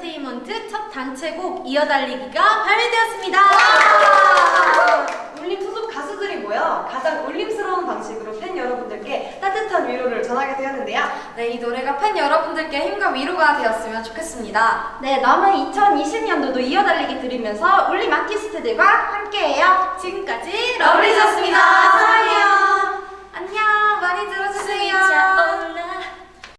제이먼트 첫 단체곡 이어달리기가 발매되었습니다. 울림 소속 가수들이 모여 가장 울림스러운 방식으로 팬 여러분들께 따뜻한 위로를 전하게 되었는데요. 네, 이 노래가 팬 여러분들께 힘과 위로가 되었으면 좋겠습니다. 네, 남은 2020년도도 이어달리기 들으면서 울림 아티스트들과 함께해요. 지금까지 러블리즈였습니다. 사랑해요. 안녕, 많이 들어주세요.